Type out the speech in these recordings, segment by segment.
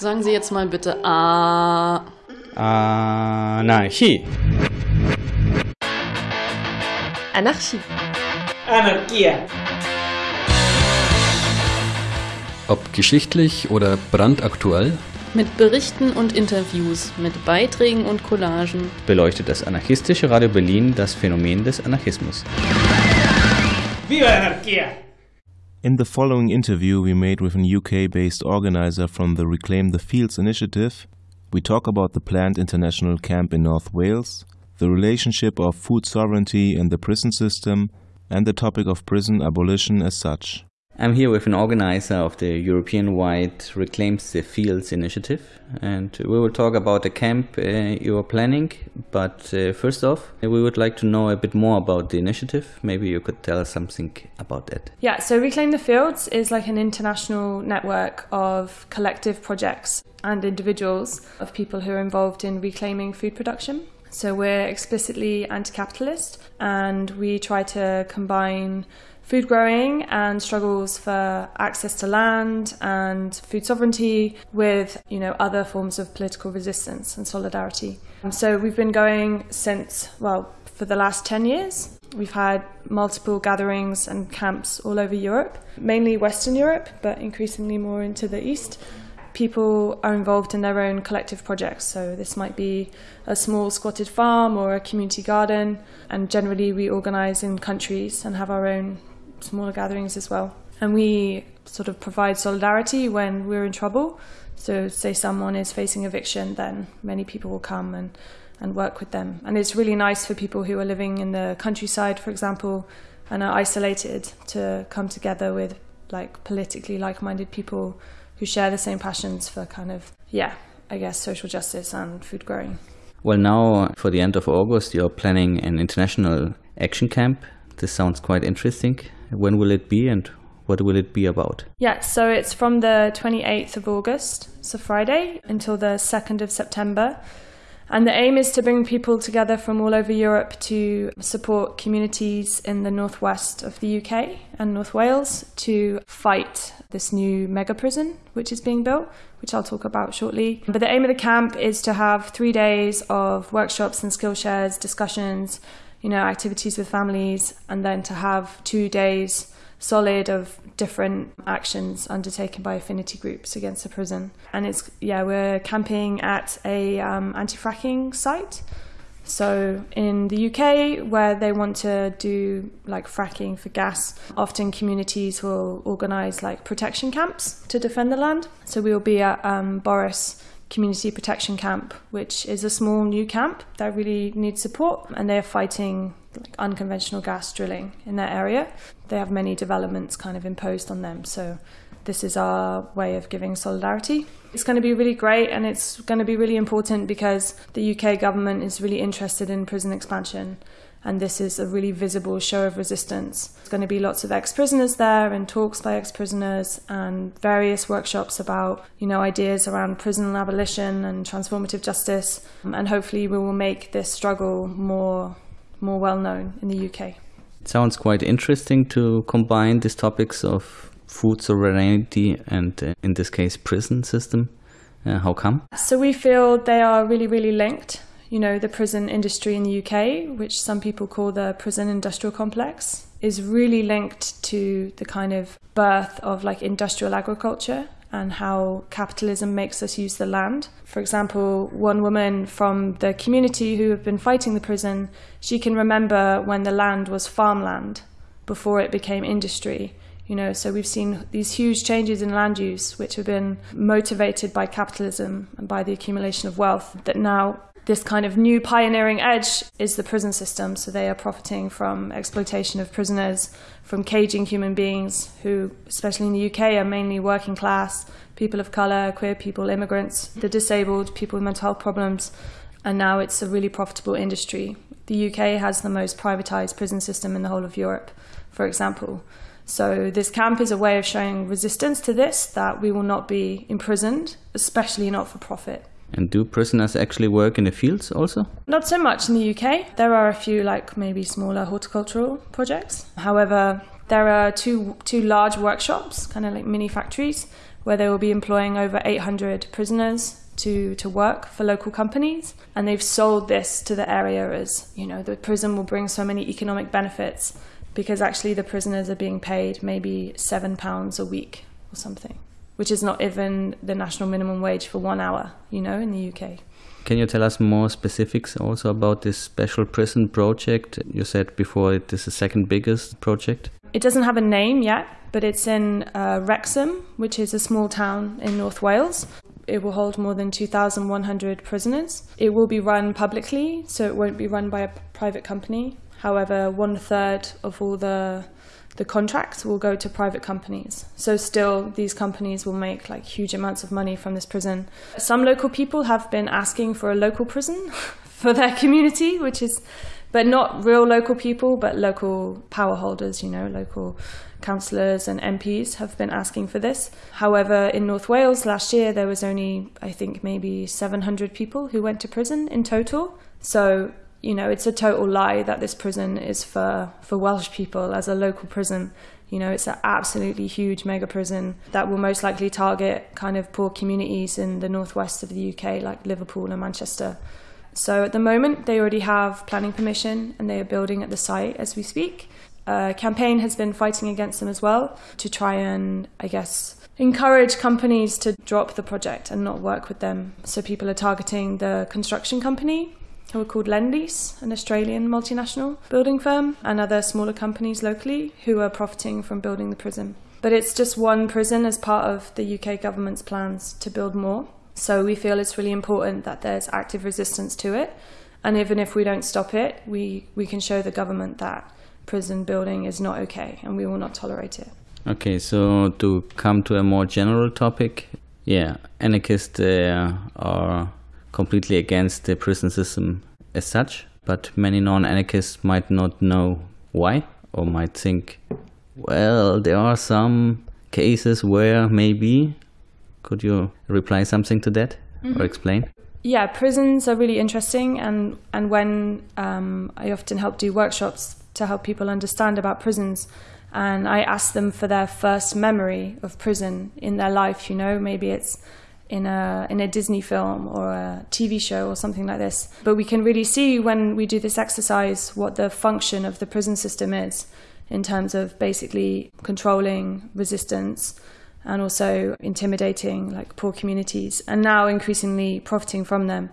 Sagen Sie jetzt mal bitte A. Anarchie. Anarchie. Anarchia. Ob geschichtlich oder brandaktuell, Mit Berichten und Interviews, mit Beiträgen und Collagen. beleuchtet das anarchistische Radio Berlin das Phänomen des Anarchismus. Viva la anarquía! In the following interview we made with an UK based organizer from the Reclaim the Fields initiative, we talk about the planned international camp in North Wales, the relationship of food sovereignty and the prison system, and the topic of prison abolition as such. I'm here with an organizer of the European-wide Reclaims the Fields initiative, and we will talk about the camp uh, you are planning. But uh, first off, we would like to know a bit more about the initiative. Maybe you could tell us something about that. Yeah, so Reclaim the Fields is like an international network of collective projects and individuals of people who are involved in reclaiming food production. So we're explicitly anti capitalist and we try to combine food growing and struggles for access to land and food sovereignty with you know other forms of political resistance and solidarity. So we've been going since well for the last 10 years. We've had multiple gatherings and camps all over Europe, mainly Western Europe, but increasingly more into the East. People are involved in their own collective projects, so this might be a small squatted farm or a community garden, and generally we organise in countries and have our own smaller gatherings as well. And we sort of provide solidarity when we're in trouble. So, say someone is facing eviction, then many people will come and, and work with them. And it's really nice for people who are living in the countryside, for example, and are isolated to come together with like politically like minded people who share the same passions for kind of, yeah, I guess social justice and food growing. Well, now for the end of August, you're planning an international action camp. This sounds quite interesting. When will it be and what will it be about? Yeah, so it's from the 28th of August, so Friday, until the 2nd of September. And the aim is to bring people together from all over Europe to support communities in the northwest of the UK and North Wales to fight this new mega prison which is being built, which I'll talk about shortly. But the aim of the camp is to have three days of workshops and skill shares, discussions, you know, activities with families, and then to have two days solid of different actions undertaken by affinity groups against the prison. And it's yeah, we're camping at a um, anti-fracking site. So in the UK, where they want to do like fracking for gas, often communities will organise like protection camps to defend the land. So we will be at um, Borras Community Protection Camp, which is a small new camp that really needs support, and they're fighting like unconventional gas drilling in that area. They have many developments kind of imposed on them, so this is our way of giving solidarity. It's going to be really great and it's going to be really important because the UK government is really interested in prison expansion and this is a really visible show of resistance. There's going to be lots of ex-prisoners there and talks by ex-prisoners and various workshops about, you know, ideas around prison abolition and transformative justice and hopefully we will make this struggle more more well known in the UK. It sounds quite interesting to combine these topics of food sovereignty and, uh, in this case, prison system. Uh, how come? So we feel they are really, really linked. You know, the prison industry in the UK, which some people call the prison industrial complex, is really linked to the kind of birth of like industrial agriculture and how capitalism makes us use the land. For example, one woman from the community who have been fighting the prison, she can remember when the land was farmland before it became industry. You know, so we've seen these huge changes in land use, which have been motivated by capitalism and by the accumulation of wealth, that now this kind of new pioneering edge is the prison system. So they are profiting from exploitation of prisoners, from caging human beings who, especially in the UK, are mainly working class, people of colour, queer people, immigrants, the disabled, people with mental health problems. And now it's a really profitable industry. The UK has the most privatised prison system in the whole of Europe, for example. So this camp is a way of showing resistance to this, that we will not be imprisoned, especially not for profit. And do prisoners actually work in the fields also? Not so much in the UK. There are a few, like maybe smaller horticultural projects. However, there are two two large workshops, kind of like mini factories, where they will be employing over 800 prisoners to, to work for local companies. And they've sold this to the area as, you know, the prison will bring so many economic benefits because actually the prisoners are being paid maybe seven pounds a week or something, which is not even the national minimum wage for one hour, you know, in the UK. Can you tell us more specifics also about this special prison project? You said before it is the second biggest project. It doesn't have a name yet, but it's in uh, Wrexham, which is a small town in North Wales. It will hold more than 2,100 prisoners. It will be run publicly, so it won't be run by a private company. However, one third of all the the contracts will go to private companies. So still these companies will make like huge amounts of money from this prison. Some local people have been asking for a local prison for their community, which is but not real local people, but local power holders, you know, local councillors and MPs have been asking for this. However, in North Wales last year, there was only, I think, maybe 700 people who went to prison in total. So, you know, it's a total lie that this prison is for, for Welsh people as a local prison. You know, it's an absolutely huge mega prison that will most likely target kind of poor communities in the northwest of the UK, like Liverpool and Manchester. So at the moment, they already have planning permission and they are building at the site as we speak. A campaign has been fighting against them as well to try and, I guess, encourage companies to drop the project and not work with them. So people are targeting the construction company who are called Lendlease, an Australian multinational building firm, and other smaller companies locally who are profiting from building the prison. But it's just one prison as part of the UK government's plans to build more. So we feel it's really important that there's active resistance to it. And even if we don't stop it, we, we can show the government that prison building is not okay and we will not tolerate it. Okay, so to come to a more general topic, yeah, anarchists uh, are completely against the prison system as such, but many non anarchists might not know why or might think, well, there are some cases where maybe could you reply something to that mm-hmm. or explain? Yeah, prisons are really interesting, and and when um, I often help do workshops to help people understand about prisons, and I ask them for their first memory of prison in their life. You know, maybe it's in a in a Disney film or a TV show or something like this. But we can really see when we do this exercise what the function of the prison system is in terms of basically controlling resistance and also intimidating like poor communities and now increasingly profiting from them.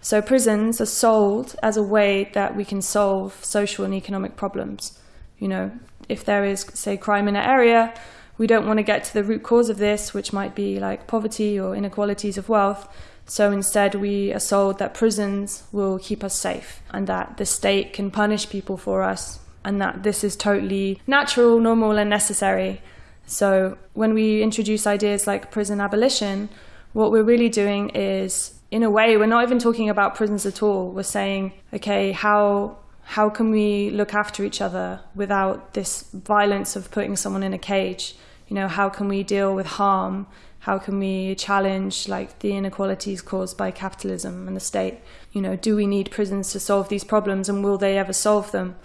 So prisons are sold as a way that we can solve social and economic problems. You know, if there is say crime in an area, we don't want to get to the root cause of this, which might be like poverty or inequalities of wealth. So instead, we are sold that prisons will keep us safe and that the state can punish people for us and that this is totally natural, normal, and necessary. So when we introduce ideas like prison abolition, what we're really doing is, in a way, we're not even talking about prisons at all. We're saying, okay, how how can we look after each other without this violence of putting someone in a cage? You know, how can we deal with harm? How can we challenge like the inequalities caused by capitalism and the state? You know, do we need prisons to solve these problems and will they ever solve them?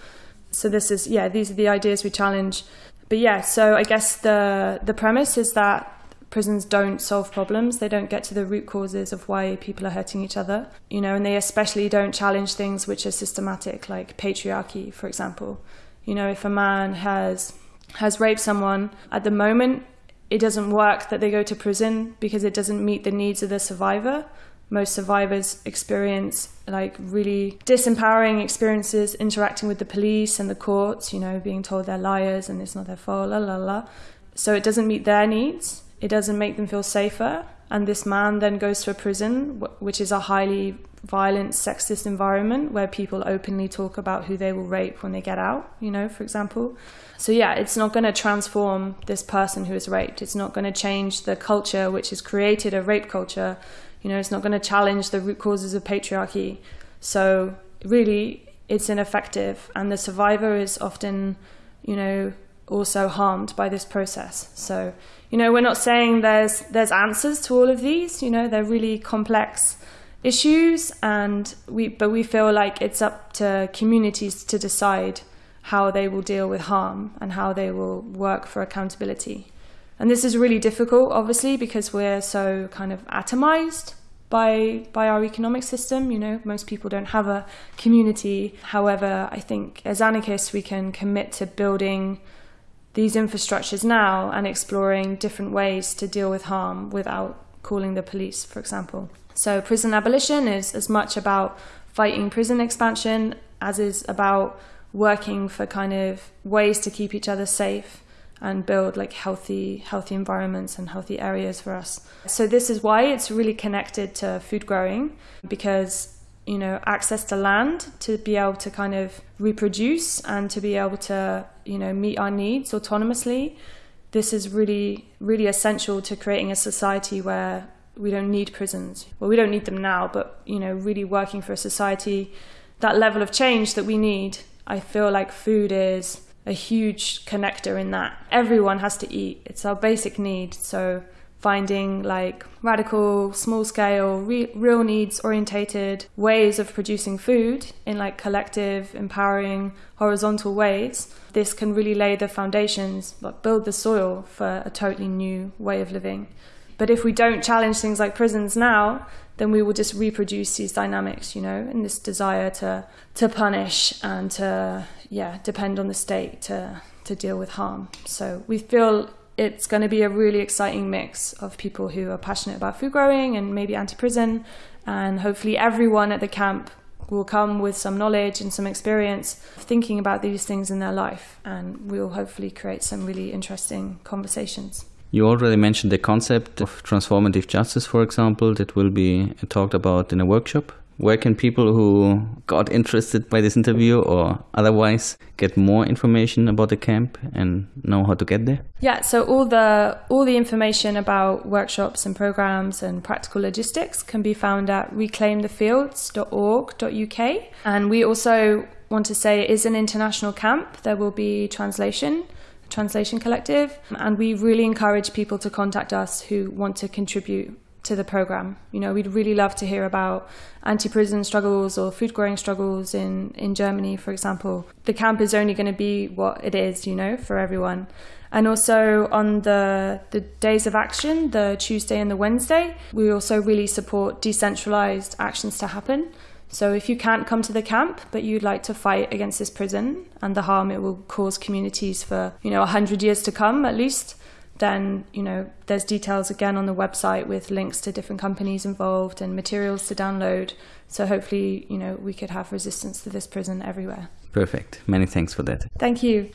So this is yeah, these are the ideas we challenge but yeah, so I guess the the premise is that prisons don't solve problems. They don't get to the root causes of why people are hurting each other, you know, and they especially don't challenge things which are systematic, like patriarchy, for example. You know, if a man has has raped someone, at the moment it doesn't work that they go to prison because it doesn't meet the needs of the survivor most survivors experience like really disempowering experiences interacting with the police and the courts, you know, being told they're liars and it's not their fault, la la la. So it doesn't meet their needs, it doesn't make them feel safer. And this man then goes to a prison, which is a highly violent, sexist environment where people openly talk about who they will rape when they get out, you know, for example. So, yeah, it's not going to transform this person who is raped. It's not going to change the culture which has created a rape culture you know, it's not going to challenge the root causes of patriarchy. So really, it's ineffective, and the survivor is often, you know, also harmed by this process. So, you know, we're not saying there's there's answers to all of these. You know, they're really complex issues, and we but we feel like it's up to communities to decide how they will deal with harm and how they will work for accountability. And this is really difficult, obviously, because we're so kind of atomized by by our economic system. You know, most people don't have a community. However, I think as anarchists, we can commit to building these infrastructures now and exploring different ways to deal with harm without calling the police, for example. So, prison abolition is as much about fighting prison expansion as is about working for kind of ways to keep each other safe and build like healthy healthy environments and healthy areas for us. So this is why it's really connected to food growing because you know access to land to be able to kind of reproduce and to be able to you know meet our needs autonomously. This is really really essential to creating a society where we don't need prisons. Well we don't need them now but you know really working for a society that level of change that we need i feel like food is a huge connector in that. Everyone has to eat. It's our basic need. So finding like radical, small scale, re- real needs orientated ways of producing food in like collective, empowering, horizontal ways. This can really lay the foundations, but build the soil for a totally new way of living. But if we don't challenge things like prisons now, then we will just reproduce these dynamics, you know, and this desire to to punish and to yeah depend on the state to to deal with harm. So we feel it's going to be a really exciting mix of people who are passionate about food growing and maybe anti-prison and hopefully everyone at the camp will come with some knowledge and some experience thinking about these things in their life and we'll hopefully create some really interesting conversations. You already mentioned the concept of transformative justice for example that will be talked about in a workshop where can people who got interested by this interview or otherwise get more information about the camp and know how to get there? Yeah, so all the all the information about workshops and programs and practical logistics can be found at reclaimthefields.org.uk. And we also want to say it is an international camp. There will be translation translation collective and we really encourage people to contact us who want to contribute to the program. You know, we'd really love to hear about anti-prison struggles or food growing struggles in in Germany, for example. The camp is only going to be what it is, you know, for everyone. And also on the the days of action, the Tuesday and the Wednesday, we also really support decentralized actions to happen. So if you can't come to the camp, but you'd like to fight against this prison and the harm it will cause communities for, you know, 100 years to come at least, then you know there's details again on the website with links to different companies involved and materials to download. So hopefully you know we could have resistance to this prison everywhere. Perfect. Many thanks for that. Thank you